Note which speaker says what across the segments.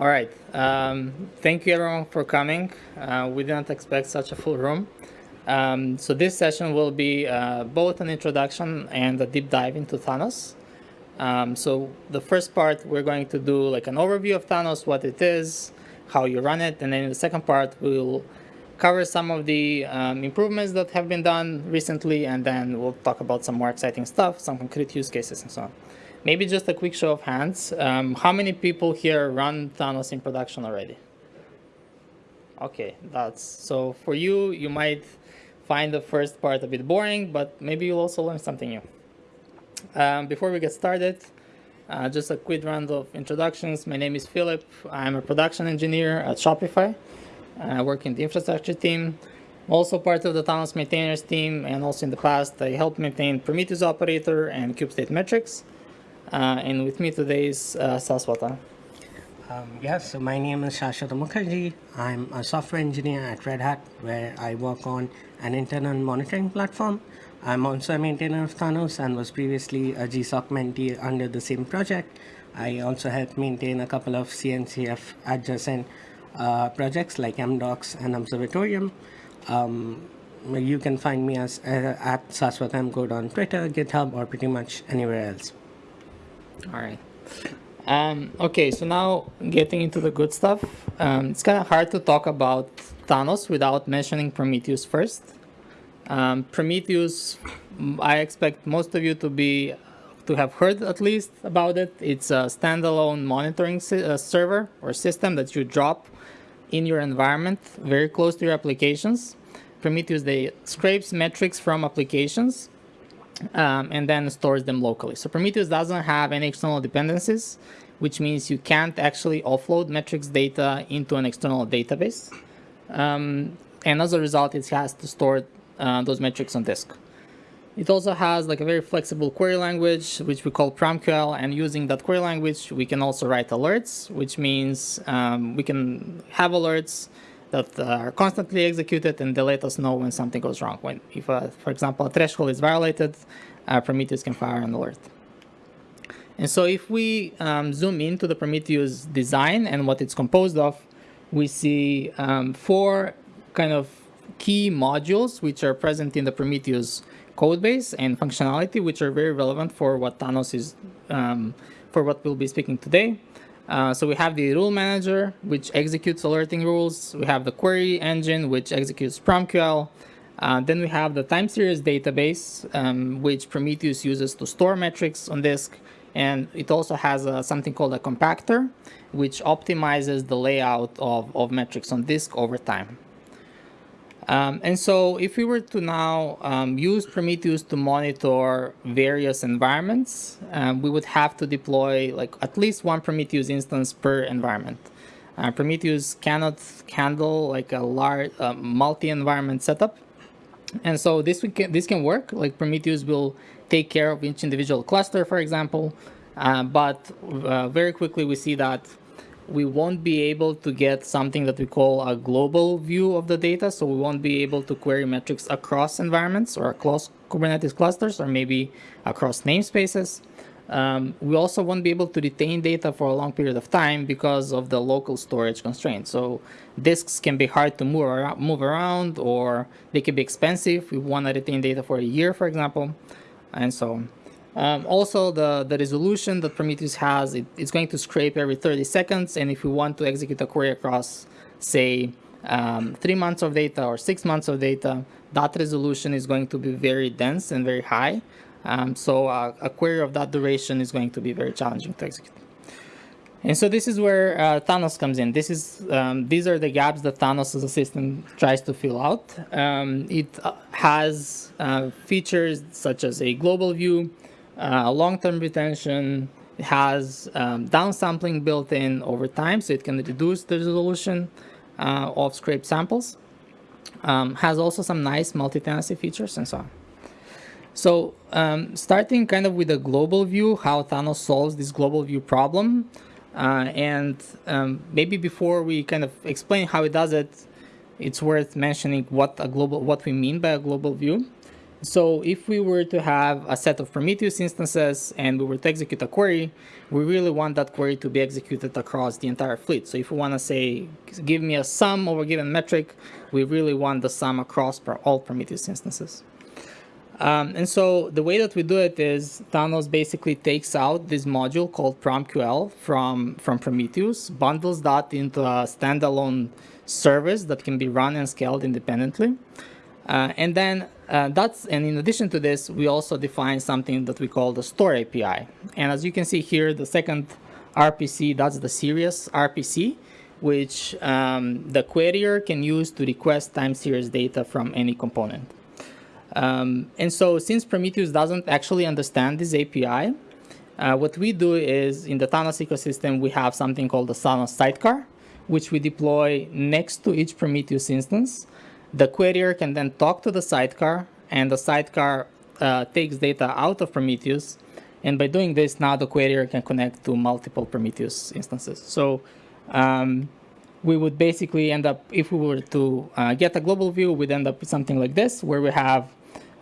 Speaker 1: All right. Um, thank you everyone for coming. Uh, we didn't expect such a full room. Um, so this session will be uh, both an introduction and a deep dive into Thanos. Um, so the first part, we're going to do like an overview of Thanos, what it is, how you run it. And then in the second part, we'll cover some of the um, improvements that have been done recently. And then we'll talk about some more exciting stuff, some concrete use cases and so on. Maybe just a quick show of hands. Um, how many people here run Thanos in production already? Okay, that's so for you, you might find the first part a bit boring, but maybe you'll also learn something new. Um, before we get started, uh, just a quick round of introductions. My name is Philip. I'm a production engineer at Shopify. I work in the infrastructure team. Also part of the Thanos maintainers team, and also in the past, I helped maintain Prometheus operator and kubestate metrics. Uh, and with me today is uh, Saswata.
Speaker 2: Um, yes, so my name is Saswata Mukherjee. I'm a software engineer at Red Hat, where I work on an internal monitoring platform. I'm also a maintainer of Thanos and was previously a GSOC mentee under the same project. I also help maintain a couple of CNCF adjacent uh, projects like mdox and Observatorium. Um, you can find me as uh, at Saswatamcode on Twitter, GitHub, or pretty much anywhere else.
Speaker 1: All right. Um, okay, so now getting into the good stuff. Um, it's kind of hard to talk about Thanos without mentioning Prometheus first. Um, Prometheus, I expect most of you to be to have heard at least about it. It's a standalone monitoring uh, server or system that you drop in your environment very close to your applications. Prometheus, they scrapes metrics from applications um, and then stores them locally. So Prometheus doesn't have any external dependencies, which means you can't actually offload metrics data into an external database. Um, and as a result, it has to store uh, those metrics on disk. It also has like a very flexible query language, which we call PromQL, and using that query language, we can also write alerts, which means um, we can have alerts that are constantly executed and they let us know when something goes wrong. When, if, uh, for example, a threshold is violated, uh, Prometheus can fire an alert. And so if we um, zoom into the Prometheus design and what it's composed of, we see um, four kind of key modules which are present in the Prometheus codebase and functionality, which are very relevant for what Thanos is, um, for what we'll be speaking today. Uh, so we have the rule manager, which executes alerting rules. We have the query engine, which executes PromQL. Uh, then we have the time series database, um, which Prometheus uses to store metrics on disk. And it also has a, something called a compactor, which optimizes the layout of, of metrics on disk over time. Um, and so if we were to now um, use Prometheus to monitor various environments, um, we would have to deploy like at least one Prometheus instance per environment. Uh, Prometheus cannot handle like a large uh, multi-environment setup. And so this, can, this can work, like Prometheus will take care of each individual cluster, for example, uh, but uh, very quickly we see that we won't be able to get something that we call a global view of the data. So we won't be able to query metrics across environments or across Kubernetes clusters or maybe across namespaces. Um, we also won't be able to retain data for a long period of time because of the local storage constraints. So disks can be hard to move around, move around or they can be expensive. We want to retain data for a year, for example, and so on. Um, also, the, the resolution that Prometheus has, it, it's going to scrape every 30 seconds. And if we want to execute a query across, say, um, three months of data or six months of data, that resolution is going to be very dense and very high. Um, so uh, a query of that duration is going to be very challenging to execute. And so this is where uh, Thanos comes in. This is um, these are the gaps that Thanos as a system tries to fill out. Um, it uh, has uh, features such as a global view, uh, long-term retention has um, downsampling built in over time, so it can reduce the resolution uh, of scraped samples. Um, has also some nice multi-tenancy features and so on. So um, starting kind of with a global view, how Thanos solves this global view problem. Uh, and um, maybe before we kind of explain how it does it, it's worth mentioning what a global, what we mean by a global view. So if we were to have a set of Prometheus instances and we were to execute a query, we really want that query to be executed across the entire fleet. So if we want to say, give me a sum over a given metric, we really want the sum across all Prometheus instances. Um, and so the way that we do it is Thanos basically takes out this module called PromQL from, from Prometheus, bundles that into a standalone service that can be run and scaled independently. Uh, and then uh, that's, and in addition to this, we also define something that we call the store API. And as you can see here, the second RPC, that's the series RPC, which um, the querier can use to request time series data from any component. Um, and so since Prometheus doesn't actually understand this API, uh, what we do is in the Thanos ecosystem, we have something called the Thanos sidecar, which we deploy next to each Prometheus instance. The querier can then talk to the sidecar, and the sidecar uh, takes data out of Prometheus. And by doing this, now the querier can connect to multiple Prometheus instances. So um, we would basically end up, if we were to uh, get a global view, we'd end up with something like this, where we have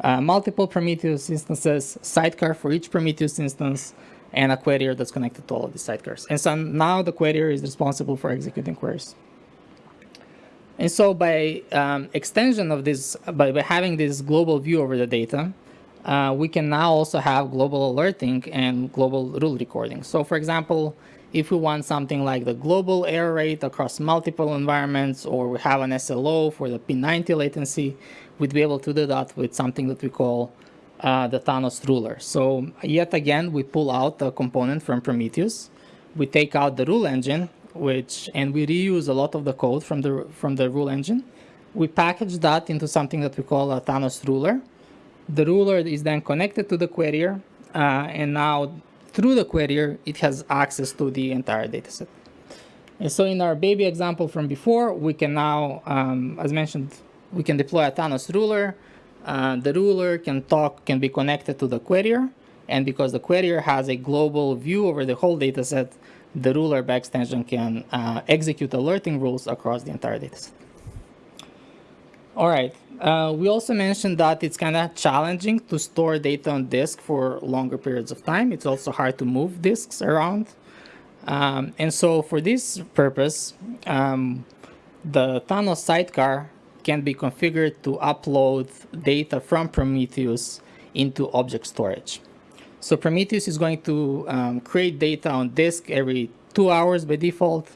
Speaker 1: uh, multiple Prometheus instances, sidecar for each Prometheus instance, and a querier that's connected to all of these sidecars. And so now the querier is responsible for executing queries. And so by um, extension of this, by, by having this global view over the data, uh, we can now also have global alerting and global rule recording. So for example, if we want something like the global error rate across multiple environments, or we have an SLO for the P90 latency, we'd be able to do that with something that we call uh, the Thanos ruler. So yet again, we pull out the component from Prometheus. We take out the rule engine, which and we reuse a lot of the code from the from the rule engine. We package that into something that we call a Thanos ruler. The ruler is then connected to the querier, uh, and now through the querier, it has access to the entire dataset. And so in our baby example from before, we can now, um, as mentioned, we can deploy a Thanos ruler. Uh, the ruler can talk, can be connected to the querier. And because the querier has a global view over the whole dataset, the ruler by extension can uh, execute alerting rules across the entire dataset. All right. Uh, we also mentioned that it's kind of challenging to store data on disk for longer periods of time. It's also hard to move disks around. Um, and so for this purpose, um, the Thanos sidecar can be configured to upload data from Prometheus into object storage. So Prometheus is going to um, create data on disk every two hours by default.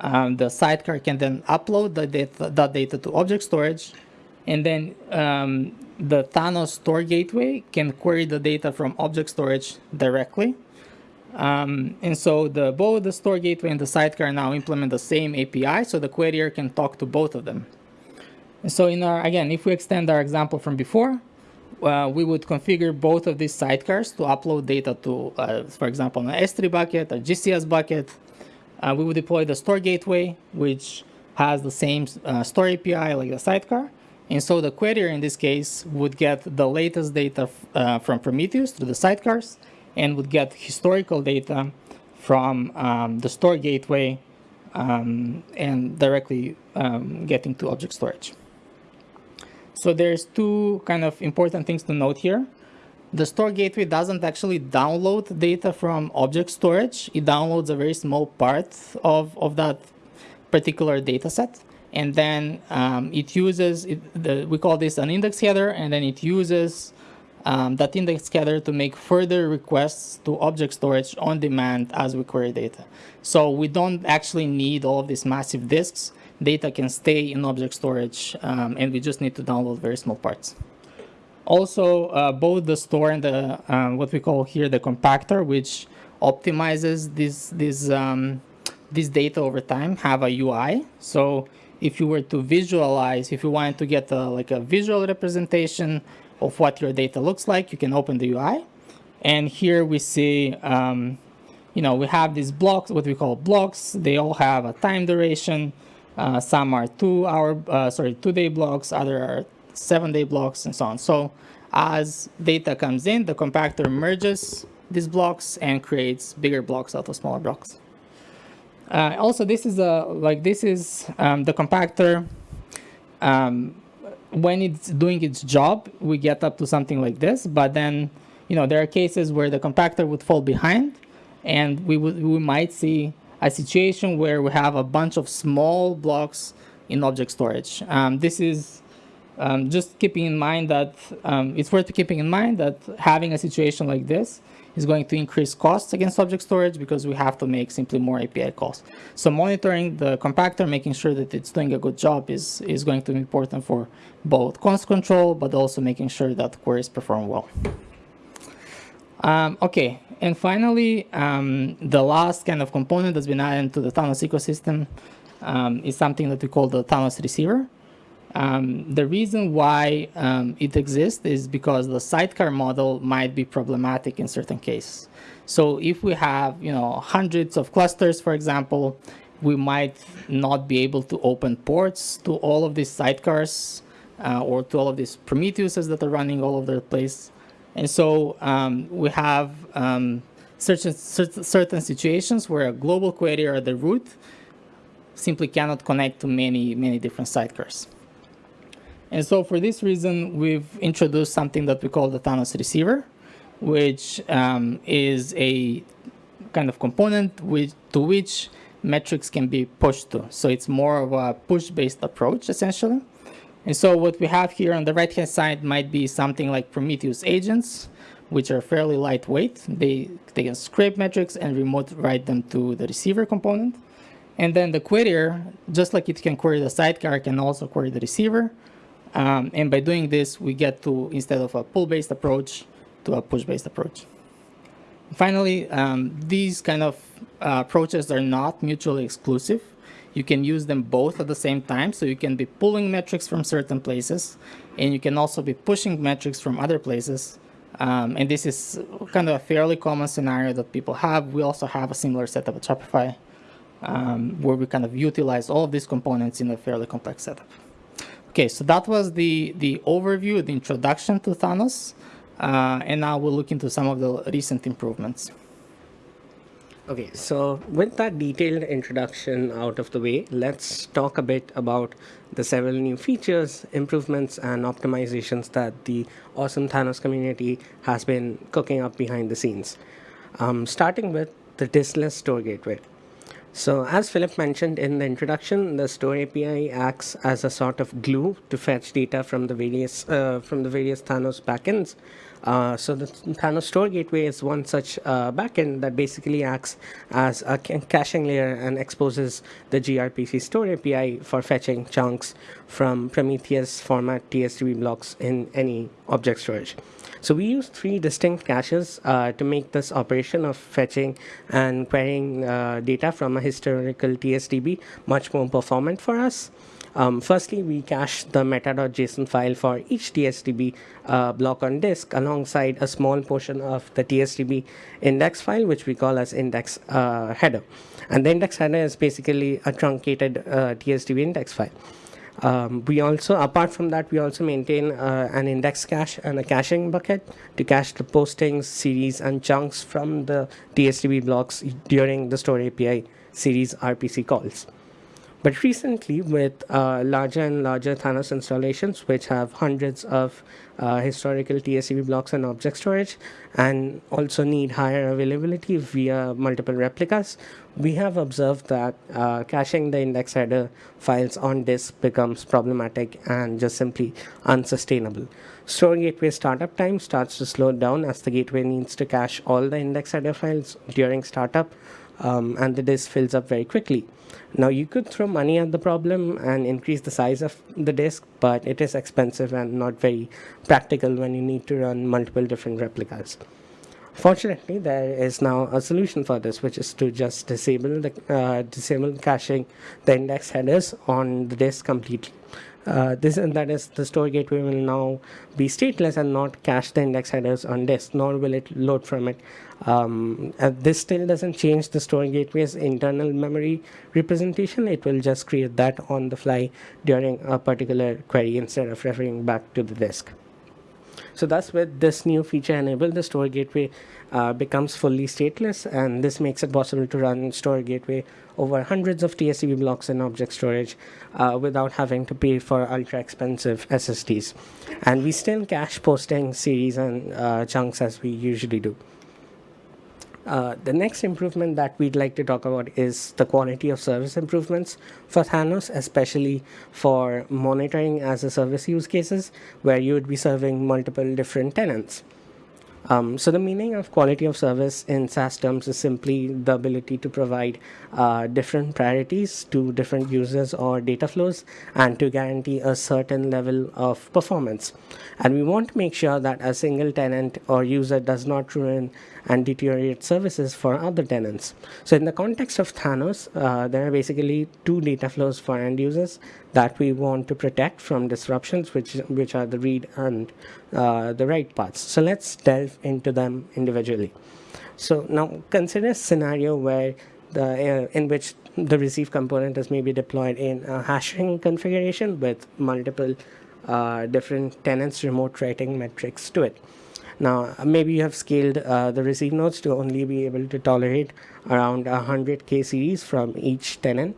Speaker 1: Um, the sidecar can then upload the data, that data to object storage. And then um, the Thanos store gateway can query the data from object storage directly. Um, and so the, both the store gateway and the sidecar now implement the same API, so the querier can talk to both of them. And so in our, again, if we extend our example from before, uh, we would configure both of these sidecars to upload data to, uh, for example, an S3 bucket, a GCS bucket. Uh, we would deploy the store gateway, which has the same uh, store API like the sidecar. And so the querier in this case would get the latest data uh, from Prometheus through the sidecars and would get historical data from um, the store gateway um, and directly um, getting to object storage. So there's two kind of important things to note here. The store gateway doesn't actually download data from object storage. It downloads a very small part of, of that particular data set. And then um, it uses, it, the, we call this an index header, and then it uses um, that index header to make further requests to object storage on demand as we query data. So we don't actually need all of these massive disks data can stay in object storage um, and we just need to download very small parts. Also, uh, both the store and the um, what we call here the compactor, which optimizes this this um, this data over time, have a UI. So if you were to visualize, if you wanted to get a, like a visual representation of what your data looks like, you can open the UI. And here we see, um, you know, we have these blocks, what we call blocks. They all have a time duration. Uh, some are two hour, uh, sorry, two day blocks, other are seven day blocks and so on. So as data comes in, the compactor merges these blocks and creates bigger blocks out of smaller blocks. Uh, also, this is a like this is um, the compactor um, when it's doing its job, we get up to something like this. But then, you know, there are cases where the compactor would fall behind, and we would we might see a situation where we have a bunch of small blocks in object storage. Um, this is um, just keeping in mind that um, it's worth keeping in mind that having a situation like this is going to increase costs against object storage because we have to make simply more API calls. So monitoring the compactor, making sure that it's doing a good job is, is going to be important for both cost control, but also making sure that queries perform well. Um, okay, and finally, um, the last kind of component that's been added to the Thanos ecosystem um, is something that we call the Thanos receiver. Um, the reason why um, it exists is because the sidecar model might be problematic in certain cases. So if we have, you know, hundreds of clusters, for example, we might not be able to open ports to all of these sidecars uh, or to all of these Prometheuses that are running all over the place. And so um, we have um, certain, certain situations where a global query or the root simply cannot connect to many, many different sidecars. And so for this reason, we've introduced something that we call the Thanos receiver, which um, is a kind of component with, to which metrics can be pushed to. So it's more of a push-based approach, essentially. And so what we have here on the right-hand side might be something like Prometheus agents, which are fairly lightweight. They, they can scrape metrics and remote write them to the receiver component. And then the querier, just like it can query the sidecar, can also query the receiver. Um, and by doing this, we get to, instead of a pull-based approach, to a push-based approach. Finally, um, these kind of uh, approaches are not mutually exclusive. You can use them both at the same time. So you can be pulling metrics from certain places, and you can also be pushing metrics from other places. Um, and this is kind of a fairly common scenario that people have. We also have a similar setup at Shopify, um, where we kind of utilize all of these components in a fairly complex setup. Okay, so that was the, the overview, the introduction to Thanos. Uh, and now we'll look into some of the recent improvements.
Speaker 2: Okay, so with that detailed introduction out of the way, let's talk a bit about the several new features, improvements, and optimizations that the awesome Thanos community has been cooking up behind the scenes. Um, starting with the diskless store gateway. So as Philip mentioned in the introduction, the Store API acts as a sort of glue to fetch data from the various uh, from the various Thanos backends. Uh, so the Thanos Store Gateway is one such uh, backend that basically acts as a caching layer and exposes the gRPC Store API for fetching chunks from Prometheus format TSDB blocks in any object storage. So we use three distinct caches uh, to make this operation of fetching and querying uh, data from a historical TSDB much more performant for us. Um, firstly, we cache the meta.json file for each TSDB uh, block on disk alongside a small portion of the TSDB index file, which we call as index uh, header. And the index header is basically a truncated uh, TSDB index file. Um, we also, apart from that, we also maintain uh, an index cache and a caching bucket to cache the postings, series, and chunks from the TSDB blocks during the Store API series RPC calls. But recently, with uh, larger and larger Thanos installations, which have hundreds of uh, historical TSDB blocks and object storage, and also need higher availability via multiple replicas, we have observed that uh, caching the index header files on disk becomes problematic and just simply unsustainable. Store gateway startup time starts to slow down as the gateway needs to cache all the index header files during startup, um, and the disk fills up very quickly. Now you could throw money at the problem and increase the size of the disk, but it is expensive and not very practical when you need to run multiple different replicas. Fortunately, there is now a solution for this, which is to just disable the uh, disable caching the index headers on the disk completely. Uh, this and that is the store gateway will now be stateless and not cache the index headers on disk, nor will it load from it. Um, this still doesn't change the store gateway's internal memory representation. It will just create that on the fly during a particular query instead of referring back to the disk. So thus with this new feature enabled, the store gateway uh, becomes fully stateless and this makes it possible to run store gateway over hundreds of TSDB blocks in object storage uh, without having to pay for ultra expensive SSDs. And we still cache posting series and uh, chunks as we usually do. Uh, the next improvement that we'd like to talk about is the quality of service improvements for Thanos, especially for monitoring as a service use cases where you would be serving multiple different tenants. Um, so the meaning of quality of service in SaaS terms is simply the ability to provide uh, different priorities to different users or data flows and to guarantee a certain level of performance. And we want to make sure that a single tenant or user does not ruin and deteriorate services for other tenants. So in the context of Thanos, uh, there are basically two data flows for end users that we want to protect from disruptions, which, which are the read and uh, the write paths. So let's delve into them individually. So now consider a scenario where the uh, in which the receive component is maybe deployed in a hashing configuration with multiple uh, different tenants remote writing metrics to it. Now, maybe you have scaled uh, the receive nodes to only be able to tolerate around 100k series from each tenant.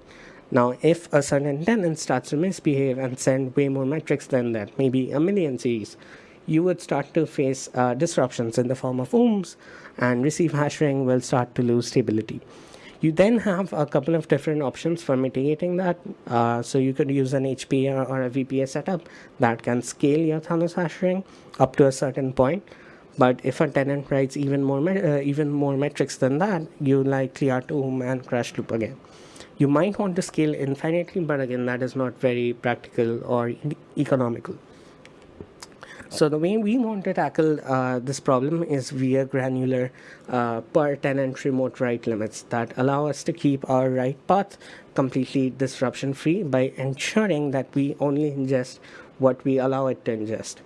Speaker 2: Now, if a certain tenant starts to misbehave and send way more metrics than that, maybe a million series, you would start to face uh, disruptions in the form of ooms and receive hash ring will start to lose stability. You then have a couple of different options for mitigating that. Uh, so you could use an HPA or a VPA setup that can scale your Thanos hash ring up to a certain point. But if a tenant writes even more uh, even more metrics than that, you likely are to oom and crash loop again. You might want to scale infinitely, but again, that is not very practical or e economical. So the way we want to tackle uh, this problem is via granular uh, per tenant remote write limits that allow us to keep our write path completely disruption free by ensuring that we only ingest what we allow it to ingest.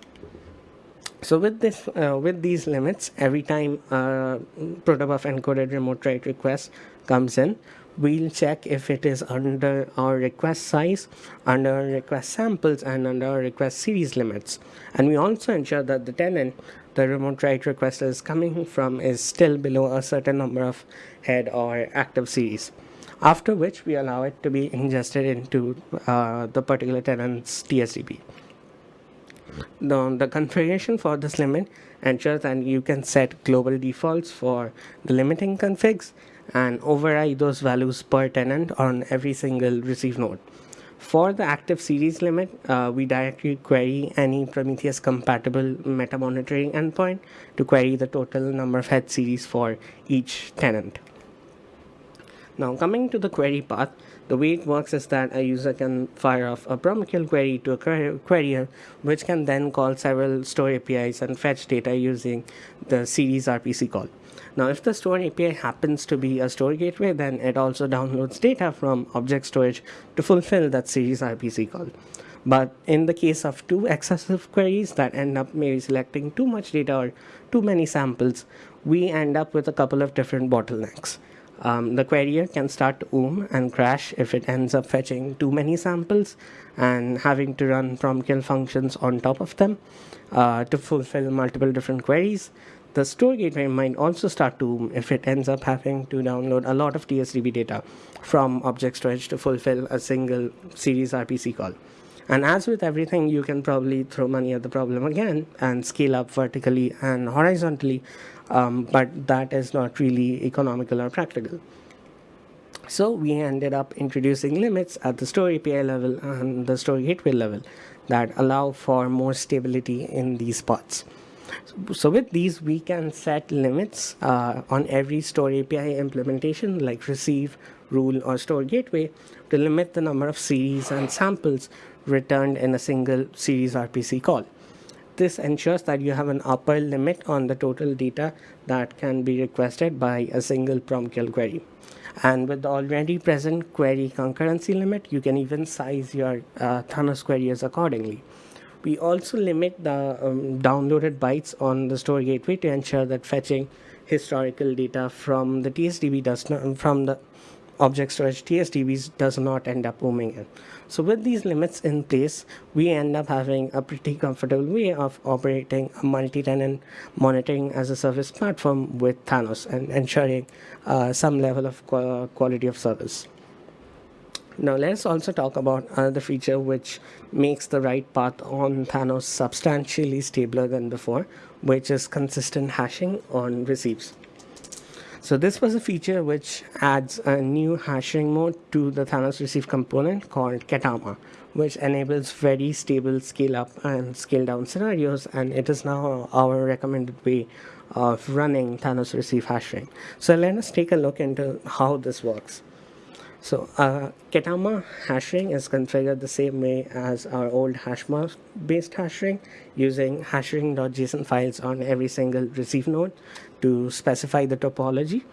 Speaker 2: So with this, uh, with these limits, every time a protobuf encoded remote write request comes in, we'll check if it is under our request size, under our request samples, and under our request series limits. And we also ensure that the tenant the remote write request is coming from is still below a certain number of head or active series. After which we allow it to be ingested into uh, the particular tenant's TSDB. The, the configuration for this limit ensures that you can set global defaults for the limiting configs and override those values per tenant on every single receive node. For the active series limit, uh, we directly query any Prometheus compatible meta monitoring endpoint to query the total number of head series for each tenant. Now coming to the query path, the way it works is that a user can fire off a PromQL query to a querier, which can then call several store APIs and fetch data using the series RPC call. Now, if the store API happens to be a store gateway, then it also downloads data from object storage to fulfill that series RPC call. But in the case of two excessive queries that end up maybe selecting too much data or too many samples, we end up with a couple of different bottlenecks. Um, the querier can start to oom and crash if it ends up fetching too many samples and having to run PromQL functions on top of them uh, to fulfill multiple different queries. The store gateway might also start to oom if it ends up having to download a lot of TSDB data from object storage to fulfill a single series RPC call. And as with everything, you can probably throw money at the problem again and scale up vertically and horizontally, um, but that is not really economical or practical. So we ended up introducing limits at the store API level and the store gateway level that allow for more stability in these pods. So with these, we can set limits uh, on every store API implementation like receive, rule, or store gateway to limit the number of series and samples returned in a single series RPC call. This ensures that you have an upper limit on the total data that can be requested by a single PromQL query. And with the already present query concurrency limit, you can even size your uh, Thanos queries accordingly. We also limit the um, downloaded bytes on the store gateway to ensure that fetching historical data from the TSDB does not from the object storage TSDBs does not end up booming in. So with these limits in place, we end up having a pretty comfortable way of operating a multi-tenant monitoring as a service platform with Thanos and ensuring uh, some level of quality of service. Now let's also talk about another feature which makes the write path on Thanos substantially stabler than before, which is consistent hashing on receives. So this was a feature which adds a new hashing mode to the Thanos receive component called Ketama, which enables very stable scale up and scale down scenarios, and it is now our recommended way of running Thanos receive hashing. So let us take a look into how this works. So uh, Ketama hashing is configured the same way as our old hashmod based hashing using hashing.json files on every single receive node to specify the topology.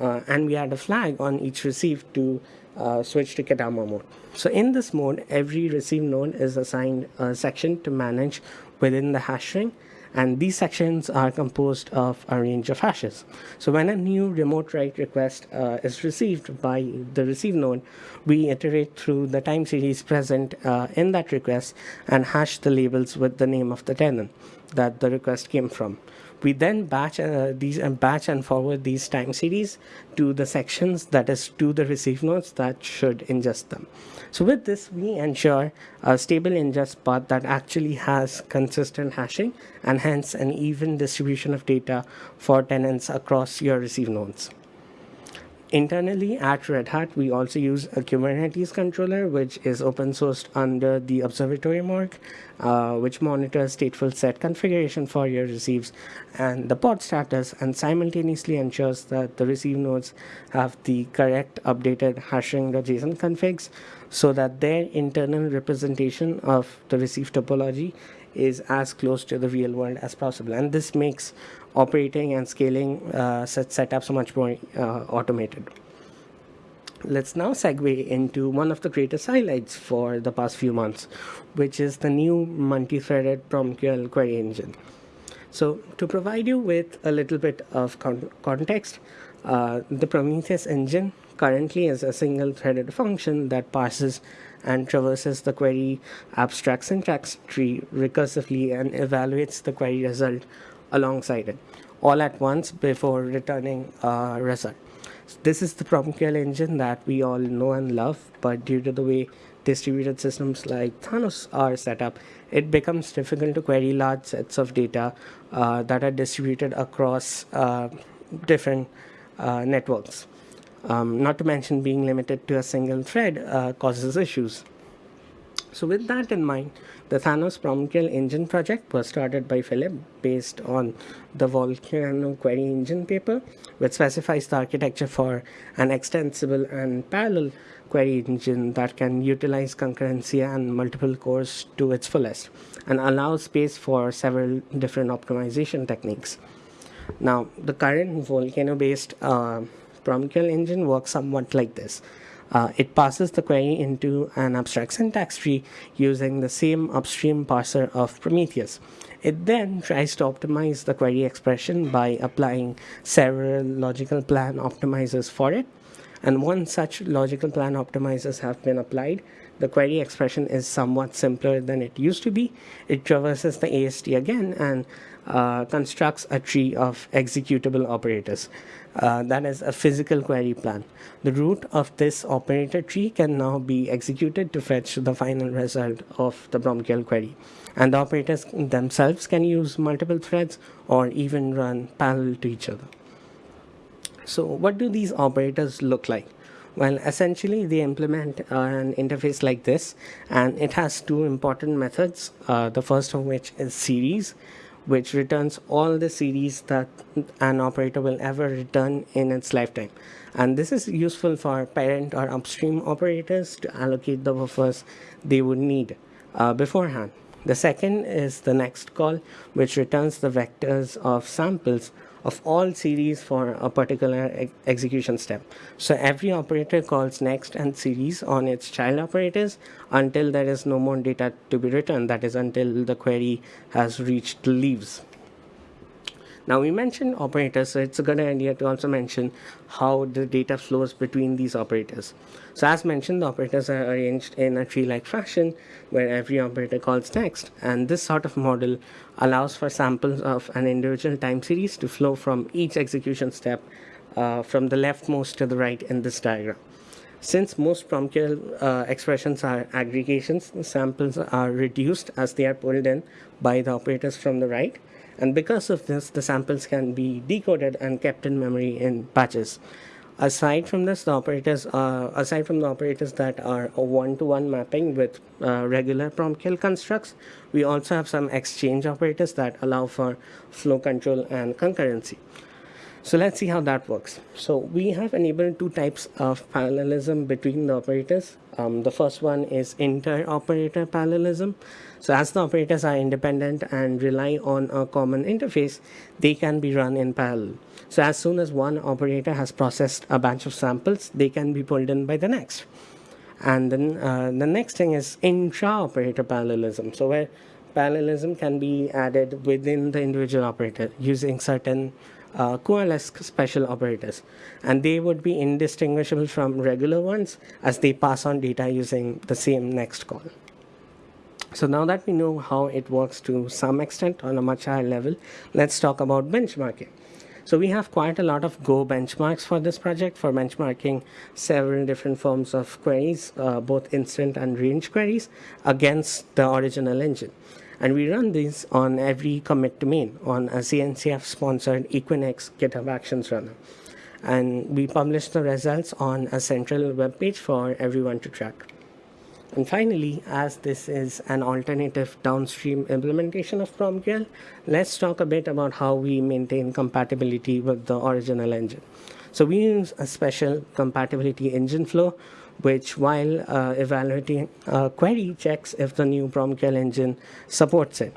Speaker 2: Uh, and we add a flag on each receive to uh, switch to Ketama mode. So in this mode, every receive node is assigned a section to manage within the hashing and these sections are composed of a range of hashes. So when a new remote write request uh, is received by the receive node, we iterate through the time series present uh, in that request and hash the labels with the name of the tenant that the request came from. We then batch uh, these and batch and forward these time series to the sections that is to the receive nodes that should ingest them. So with this, we ensure a stable ingest path that actually has consistent hashing and hence an even distribution of data for tenants across your receive nodes. Internally at Red Hat, we also use a Kubernetes controller, which is open sourced under the Observatorium org, uh, which monitors stateful set configuration for your receives and the pod status and simultaneously ensures that the receive nodes have the correct updated hashing the JSON configs so that their internal representation of the receive topology is as close to the real world as possible. And this makes operating and scaling uh, such setups much more uh, automated. Let's now segue into one of the greatest highlights for the past few months, which is the new multi-threaded PromQL query engine. So to provide you with a little bit of con context, uh, the Prometheus engine currently is a single threaded function that parses and traverses the query abstract syntax tree recursively and evaluates the query result alongside it all at once before returning a result. This is the PromQL engine that we all know and love, but due to the way distributed systems like Thanos are set up, it becomes difficult to query large sets of data uh, that are distributed across uh, different uh, networks. Um, not to mention being limited to a single thread uh, causes issues. So with that in mind, the Thanos PromQL engine project was started by Philip based on the Volcano query engine paper, which specifies the architecture for an extensible and parallel query engine that can utilize concurrency and multiple cores to its fullest and allows space for several different optimization techniques. Now, the current Volcano-based uh, PromQL engine works somewhat like this. Uh, it passes the query into an abstract syntax tree using the same upstream parser of Prometheus. It then tries to optimize the query expression by applying several logical plan optimizers for it. And once such logical plan optimizers have been applied, the query expression is somewhat simpler than it used to be. It traverses the AST again and uh, constructs a tree of executable operators. Uh, that is a physical query plan. The root of this operator tree can now be executed to fetch the final result of the PromQL query. And the operators themselves can use multiple threads or even run parallel to each other. So what do these operators look like? Well, essentially they implement uh, an interface like this and it has two important methods. Uh, the first of which is series which returns all the series that an operator will ever return in its lifetime. And this is useful for parent or upstream operators to allocate the buffers they would need uh, beforehand. The second is the next call, which returns the vectors of samples of all series for a particular ex execution step. So every operator calls next and series on its child operators until there is no more data to be written, that is until the query has reached leaves. Now we mentioned operators, so it's a good idea to also mention how the data flows between these operators. So as mentioned, the operators are arranged in a tree-like fashion where every operator calls next. And this sort of model allows for samples of an individual time series to flow from each execution step uh, from the leftmost to the right in this diagram. Since most PromQL uh, expressions are aggregations, the samples are reduced as they are pulled in by the operators from the right. And because of this, the samples can be decoded and kept in memory in batches. Aside from this, the operators, uh, aside from the operators that are a one-to-one -one mapping with uh, regular PromQL constructs, we also have some exchange operators that allow for flow control and concurrency. So let's see how that works. So we have enabled two types of parallelism between the operators. Um, the first one is inter-operator parallelism. So as the operators are independent and rely on a common interface, they can be run in parallel. So as soon as one operator has processed a batch of samples, they can be pulled in by the next. And then uh, the next thing is intra-operator parallelism. So where parallelism can be added within the individual operator using certain uh, coalesce special operators and they would be indistinguishable from regular ones as they pass on data using the same next call. So now that we know how it works to some extent on a much higher level, let's talk about benchmarking. So we have quite a lot of Go benchmarks for this project for benchmarking several different forms of queries, uh, both instant and range queries against the original engine. And we run these on every commit domain on a CNCF sponsored Equinix GitHub Actions runner. And we publish the results on a central web page for everyone to track. And finally, as this is an alternative downstream implementation of PromQL, let's talk a bit about how we maintain compatibility with the original engine. So we use a special compatibility engine flow which while uh, evaluating a query checks if the new PromQL engine supports it.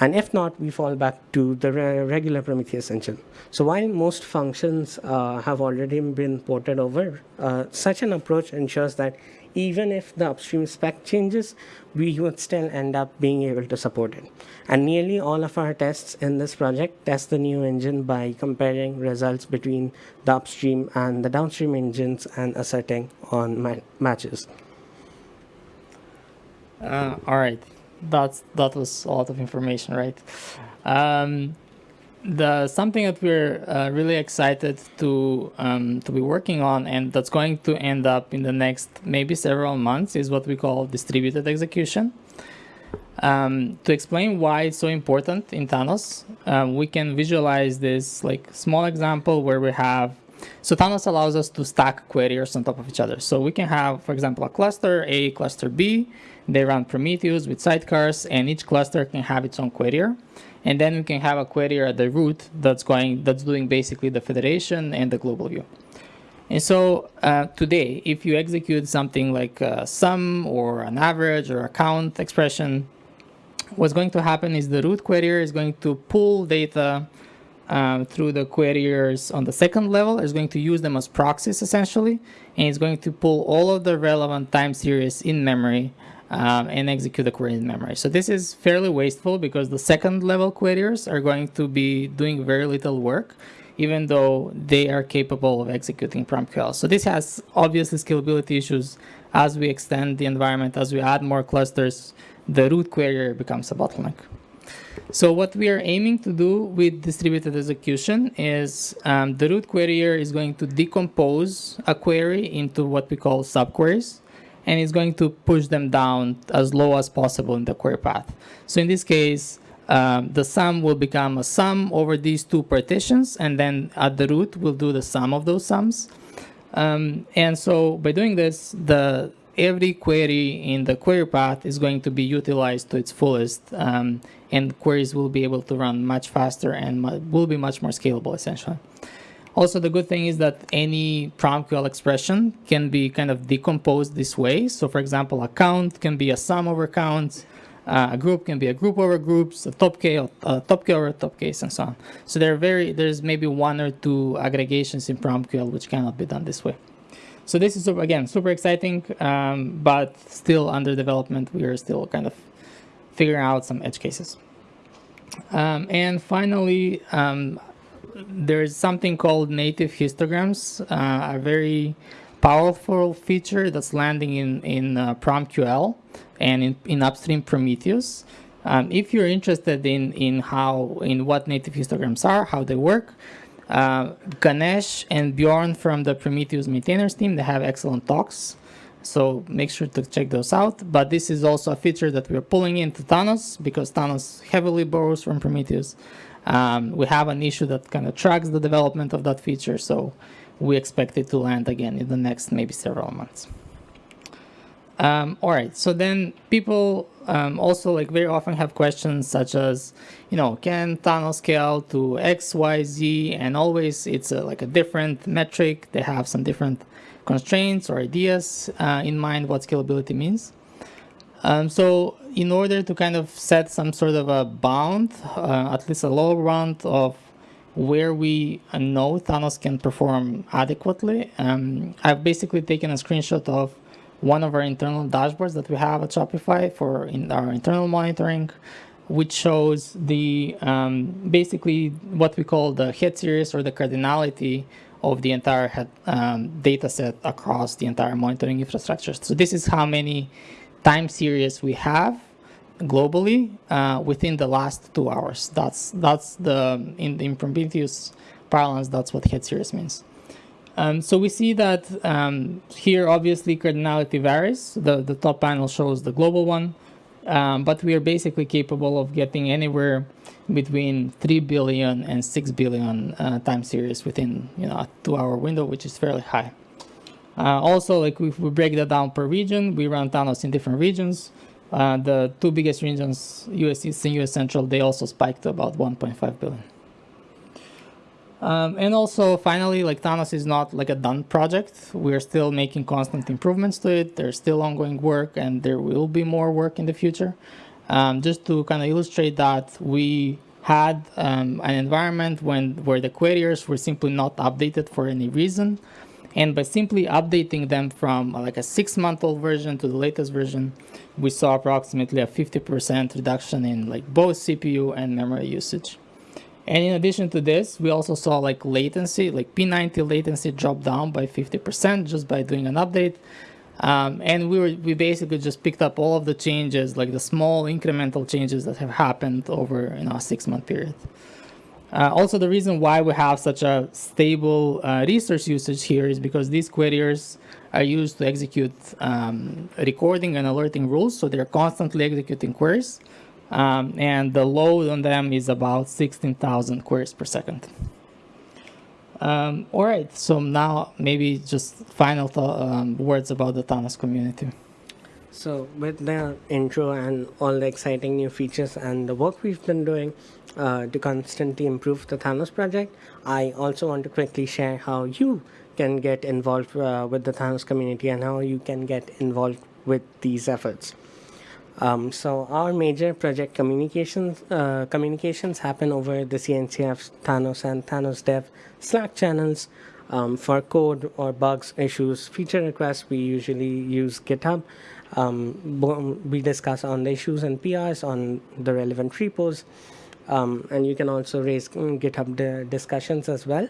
Speaker 2: And if not, we fall back to the re regular Prometheus engine. So while most functions uh, have already been ported over, uh, such an approach ensures that even if the upstream spec changes, we would still end up being able to support it. And nearly all of our tests in this project test the new engine by comparing results between the upstream and the downstream engines and asserting on ma matches.
Speaker 1: Uh, all right, that's that was a lot of information, right? Um, the something that we're uh, really excited to um, to be working on and that's going to end up in the next maybe several months is what we call distributed execution. Um, to explain why it's so important in Thanos, um, we can visualize this like small example where we have so Thanos allows us to stack queries on top of each other. So we can have, for example, a cluster A, cluster B. They run Prometheus with sidecars, and each cluster can have its own query and then we can have a query at the root that's going that's doing basically the federation and the global view. And so uh, today, if you execute something like a sum or an average or a count expression, what's going to happen is the root query is going to pull data um, through the queries on the second level. It's going to use them as proxies essentially, and it's going to pull all of the relevant time series in memory um, and execute the query in memory. So this is fairly wasteful because the second level queries are going to be doing very little work even though they are capable of executing PromQL. So this has obviously scalability issues as we extend the environment, as we add more clusters, the root query becomes a bottleneck. So what we are aiming to do with distributed execution is um, the root query is going to decompose a query into what we call subqueries and it's going to push them down as low as possible in the query path. So in this case, um, the sum will become a sum over these two partitions, and then at the root, we'll do the sum of those sums. Um, and so by doing this, the every query in the query path is going to be utilized to its fullest, um, and queries will be able to run much faster and will be much more scalable, essentially. Also, the good thing is that any PromQL expression can be kind of decomposed this way. So for example, a count can be a sum over counts, uh, a group can be a group over groups, a top K, or, a top K over top case, and so on. So there are very, there's maybe one or two aggregations in PromQL which cannot be done this way. So this is, again, super exciting, um, but still under development. We are still kind of figuring out some edge cases. Um, and finally, um, there's something called native histograms, uh, a very powerful feature that's landing in, in uh, PromQL and in, in upstream Prometheus. Um, if you're interested in, in how, in what native histograms are, how they work, uh, Ganesh and Bjorn from the Prometheus maintainers team, they have excellent talks. So make sure to check those out. But this is also a feature that we're pulling into Thanos because Thanos heavily borrows from Prometheus. Um, we have an issue that kind of tracks the development of that feature. So we expect it to land again in the next maybe several months. Um, all right, so then people um, also like very often have questions such as, you know, can Thanos scale to X, Y, Z, and always it's a, like a different metric. They have some different constraints or ideas uh, in mind what scalability means. Um, so in order to kind of set some sort of a bound, uh, at least a lower bound of where we know Thanos can perform adequately, um, I've basically taken a screenshot of one of our internal dashboards that we have at Shopify for in our internal monitoring, which shows the um, basically what we call the head series or the cardinality of the entire head, um, data set across the entire monitoring infrastructure. So this is how many time series we have globally uh, within the last two hours. That's that's the in, in Prometheus parlance. That's what head series means. Um, so we see that um, here, obviously, cardinality varies. The, the top panel shows the global one, um, but we are basically capable of getting anywhere between 3 billion and 6 billion uh, time series within you know a two-hour window, which is fairly high. Uh, also, like if we break that down per region, we run Thanos in different regions. Uh, the two biggest regions, US East and US Central, they also spiked to about 1.5 billion. Um, and also, finally, like Thanos is not like a done project. We're still making constant improvements to it. There's still ongoing work, and there will be more work in the future. Um, just to kind of illustrate that, we had um, an environment when where the queriers were simply not updated for any reason. And by simply updating them from like a six-month-old version to the latest version, we saw approximately a 50% reduction in like both CPU and memory usage. And in addition to this, we also saw like latency, like P90 latency drop down by 50% just by doing an update. Um, and we were we basically just picked up all of the changes, like the small incremental changes that have happened over you know a six month period. Uh, also, the reason why we have such a stable uh, resource usage here is because these queriers are used to execute um, recording and alerting rules, so they're constantly executing queries um, and the load on them is about 16,000 queries per second. Um, all right, so now maybe just final um, words about the Thanos community.
Speaker 2: So with the intro and all the exciting new features and the work we've been doing uh, to constantly improve the Thanos project, I also want to quickly share how you can get involved uh, with the Thanos community and how you can get involved with these efforts. Um, so our major project communications uh, communications happen over the CNCF Thanos and Thanos Dev Slack channels. Um, for code or bugs, issues, feature requests, we usually use GitHub. Um, we discuss on the issues and PRs on the relevant repos. Um, and you can also raise mm, GitHub discussions as well.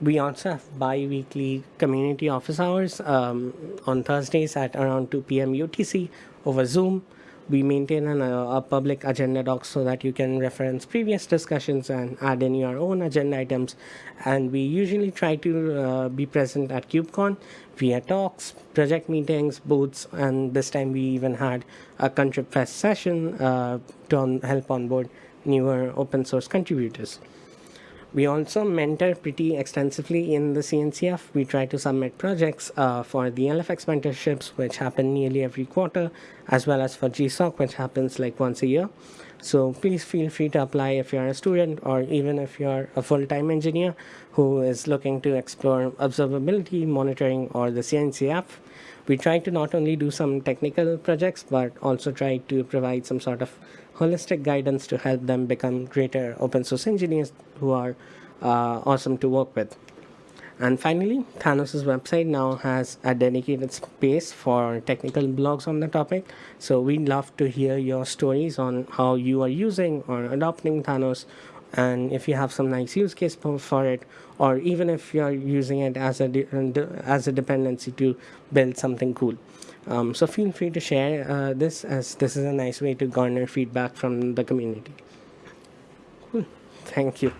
Speaker 2: We also have bi-weekly community office hours um, on Thursdays at around 2 p.m. UTC over Zoom. We maintain an, uh, a public agenda doc so that you can reference previous discussions and add in your own agenda items. And we usually try to uh, be present at KubeCon via talks, project meetings, booths, and this time we even had a Contrib Fest session uh, to on help onboard newer open source contributors. We also mentor pretty extensively in the CNCF. We try to submit projects uh, for the LFX mentorships, which happen nearly every quarter, as well as for GSOC, which happens like once a year. So please feel free to apply if you're a student or even if you're a full-time engineer who is looking to explore observability, monitoring, or the CNCF. We try to not only do some technical projects, but also try to provide some sort of holistic guidance to help them become greater open source engineers who are uh, awesome to work with. And finally, Thanos' website now has a dedicated space for technical blogs on the topic. So we'd love to hear your stories on how you are using or adopting Thanos, and if you have some nice use case for, it, or even if you're using it as a as a dependency to build something cool. Um, so feel free to share uh, this as this is a nice way to garner feedback from the community. Cool. Thank you.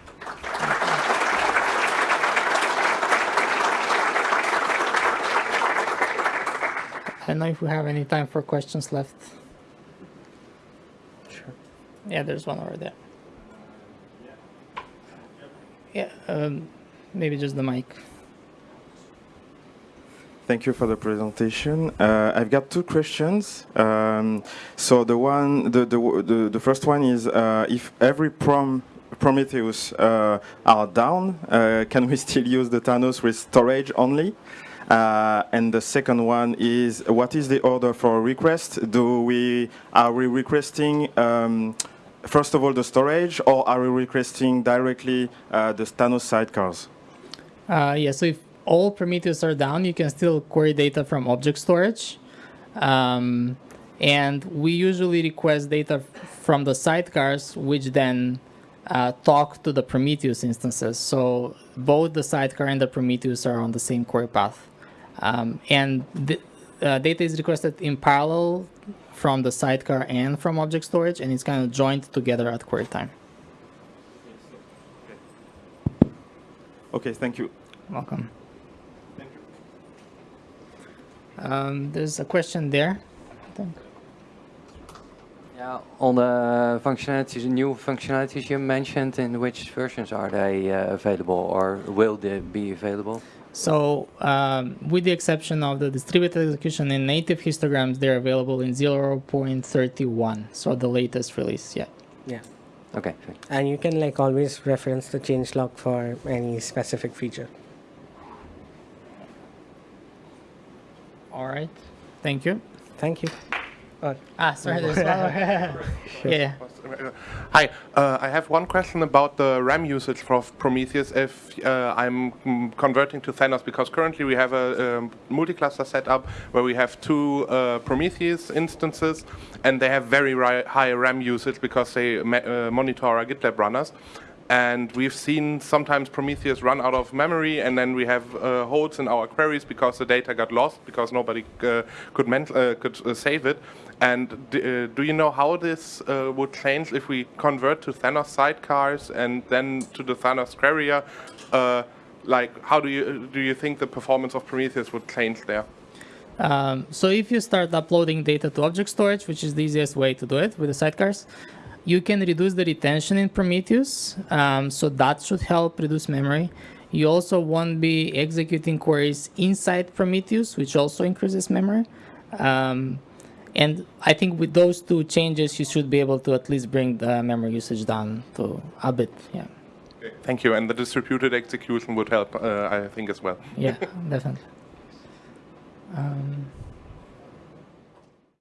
Speaker 1: I don't know if we have any time for questions left.
Speaker 2: Sure.
Speaker 1: Yeah, there's one over there. Yeah, um, maybe just the mic.
Speaker 3: Thank you for the presentation. Uh, I've got two questions. Um, so the one, the the, the, the first one is uh, if every prom Prometheus uh, are down, uh, can we still use the Thanos with storage only? Uh, and the second one is what is the order for request? Do we are we requesting um, first of all the storage, or are we requesting directly uh, the Thanos sidecars?
Speaker 1: Uh, yeah, so if all Prometheus are down, you can still query data from object storage. Um, and we usually request data from the sidecars, which then uh, talk to the Prometheus instances. So both the sidecar and the Prometheus are on the same query path. Um, and the uh, data is requested in parallel from the sidecar and from object storage, and it's kind of joined together at query time.
Speaker 3: Okay, thank you.
Speaker 1: Welcome. Um, there's a question there. I think.
Speaker 4: Yeah, on the functionalities, new functionalities you mentioned, in which versions are they uh, available or will they be available?
Speaker 1: So, um, with the exception of the distributed execution in native histograms, they're available in 0.31, so the latest release. Yeah.
Speaker 2: Yeah.
Speaker 4: Okay.
Speaker 2: And you can like always reference the changelog for any specific feature.
Speaker 1: All right. Thank you.
Speaker 2: Thank you. Uh,
Speaker 1: Ah, sorry. There's one yeah.
Speaker 5: Hi, uh, I have one question about the RAM usage for Prometheus if uh, I'm mm, converting to Thanos because currently we have a um, multi-cluster setup where we have two uh, Prometheus instances and they have very ri- high RAM usage because they ma- uh, monitor our GitLab runners. And we've seen sometimes Prometheus run out of memory, and then we have uh, holes in our queries because the data got lost because nobody uh, could uh, could uh, save it. And uh, do you know how this uh, would change if we convert to Thanos sidecars and then to the Thanos querier? Uh, like, how do you do you think the performance of Prometheus would change there?
Speaker 1: Um, so if you start uploading data to object storage, which is the easiest way to do it with the sidecars, you can reduce the retention in Prometheus. Um, so that should help reduce memory. You also won't be executing queries inside Prometheus, which also increases memory. Um, and I think with those two changes, you should be able to at least bring the memory usage down to a bit. Yeah,
Speaker 5: Thank you. And the distributed execution would help, uh, I think, as well.
Speaker 1: yeah, definitely. Um,